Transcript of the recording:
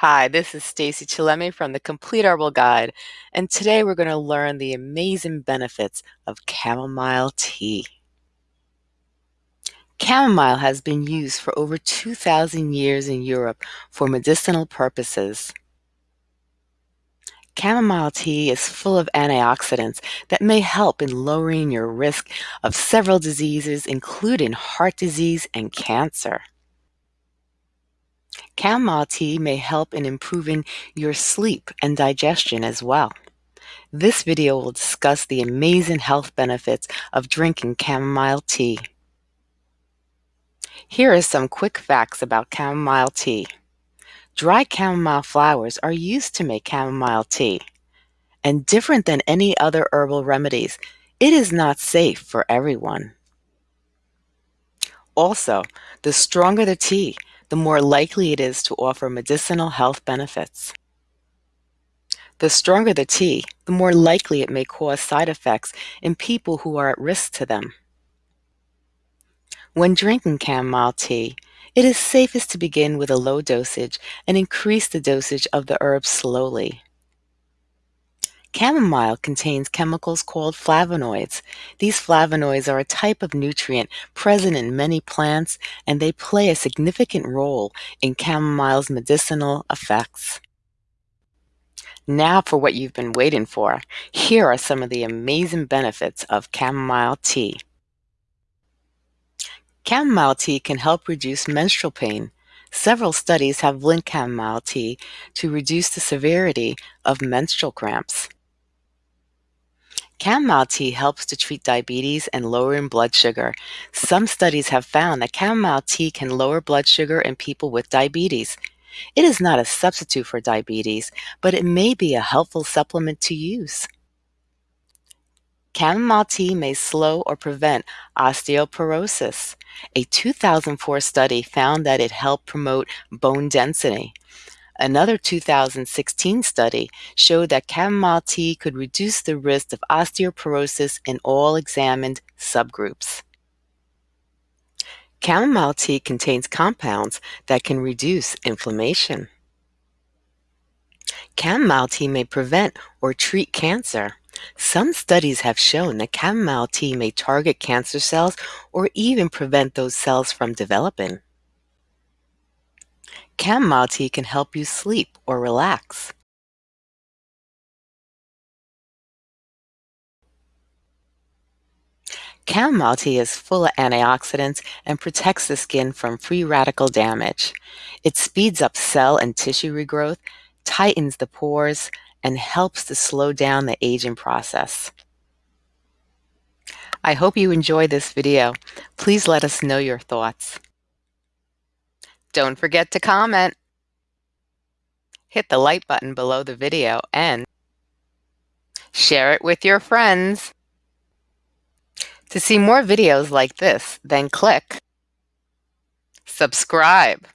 Hi, this is Stacy Chillemi from the Complete Herbal Guide, and today we're going to learn the amazing benefits of chamomile tea. Chamomile has been used for over 2,000 years in Europe for medicinal purposes. Chamomile tea is full of antioxidants that may help in lowering your risk of several diseases, including heart disease and cancer. Chamomile tea may help in improving your sleep and digestion as well. This video will discuss the amazing health benefits of drinking chamomile tea. Here are some quick facts about chamomile tea. Dry chamomile flowers are used to make chamomile tea. And different than any other herbal remedies, it is not safe for everyone. Also, the stronger the tea, the more likely it is to offer medicinal health benefits. The stronger the tea, the more likely it may cause side effects in people who are at risk to them. When drinking chamomile tea, it is safest to begin with a low dosage and increase the dosage of the herb slowly. Chamomile contains chemicals called flavonoids. These flavonoids are a type of nutrient present in many plants, and they play a significant role in chamomile's medicinal effects. Now for what you've been waiting for. Here are some of the amazing benefits of chamomile tea. Chamomile tea can help reduce menstrual pain. Several studies have linked chamomile tea to reduce the severity of menstrual cramps. Chamomile tea helps to treat diabetes and lowering blood sugar. Some studies have found that chamomile tea can lower blood sugar in people with diabetes. It is not a substitute for diabetes, but it may be a helpful supplement to use. Chamomile tea may slow or prevent osteoporosis. A 2004 study found that it helped promote bone density. Another 2016 study showed that chamomile tea could reduce the risk of osteoporosis in all examined subgroups. Chamomile tea contains compounds that can reduce inflammation. Chamomile tea may prevent or treat cancer. Some studies have shown that chamomile tea may target cancer cells or even prevent those cells from developing. Chamomile tea can help you sleep or relax. Chamomile tea is full of antioxidants and protects the skin from free radical damage. It speeds up cell and tissue regrowth, tightens the pores, and helps to slow down the aging process. I hope you enjoyed this video. Please let us know your thoughts. Don't forget to comment. Hit the like button below the video and share it with your friends. To see more videos like this, then click subscribe.